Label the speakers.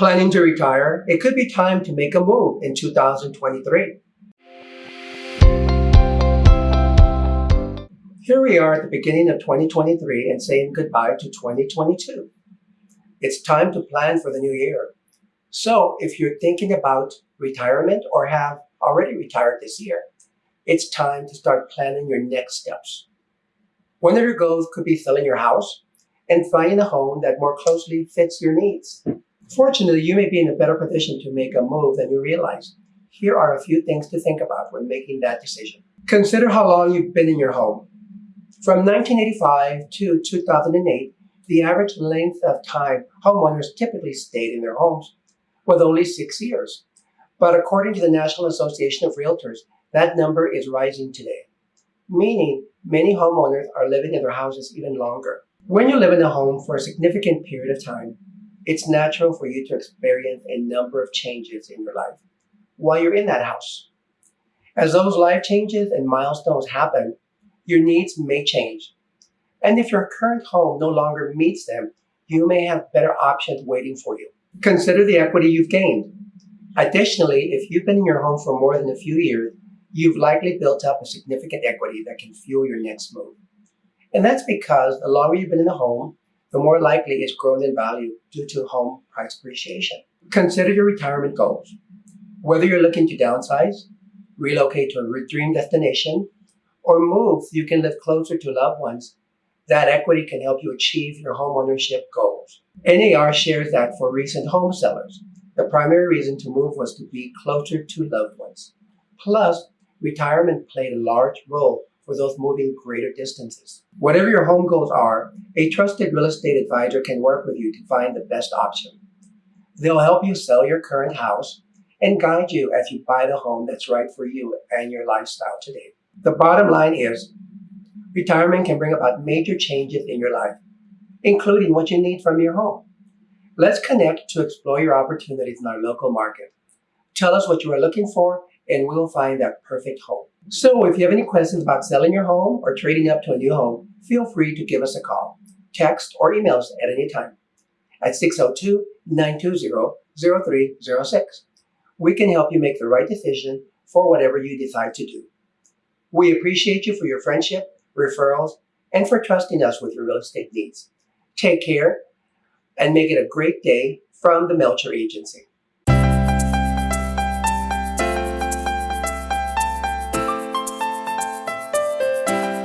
Speaker 1: Planning to retire? It could be time to make a move in 2023. Here we are at the beginning of 2023 and saying goodbye to 2022. It's time to plan for the new year. So if you're thinking about retirement or have already retired this year, it's time to start planning your next steps. One of your goals could be selling your house and finding a home that more closely fits your needs. Fortunately, you may be in a better position to make a move than you realize. Here are a few things to think about when making that decision. Consider how long you've been in your home. From 1985 to 2008, the average length of time homeowners typically stayed in their homes was only six years. But according to the National Association of Realtors, that number is rising today, meaning many homeowners are living in their houses even longer. When you live in a home for a significant period of time, it's natural for you to experience a number of changes in your life while you're in that house. As those life changes and milestones happen, your needs may change. And if your current home no longer meets them, you may have better options waiting for you. Consider the equity you've gained. Additionally, if you've been in your home for more than a few years, you've likely built up a significant equity that can fuel your next move. And that's because the longer you've been in the home, the more likely it's grown in value due to home price appreciation. Consider your retirement goals. Whether you're looking to downsize, relocate to a dream destination, or move so you can live closer to loved ones, that equity can help you achieve your home ownership goals. NAR shares that for recent home sellers, the primary reason to move was to be closer to loved ones. Plus, retirement played a large role for those moving greater distances. Whatever your home goals are, a trusted real estate advisor can work with you to find the best option. They'll help you sell your current house and guide you as you buy the home that's right for you and your lifestyle today. The bottom line is retirement can bring about major changes in your life, including what you need from your home. Let's connect to explore your opportunities in our local market. Tell us what you are looking for and we'll find that perfect home. So if you have any questions about selling your home or trading up to a new home, feel free to give us a call, text, or email us at any time at 602-920-0306. We can help you make the right decision for whatever you decide to do. We appreciate you for your friendship, referrals, and for trusting us with your real estate needs. Take care and make it a great day from the Melcher Agency.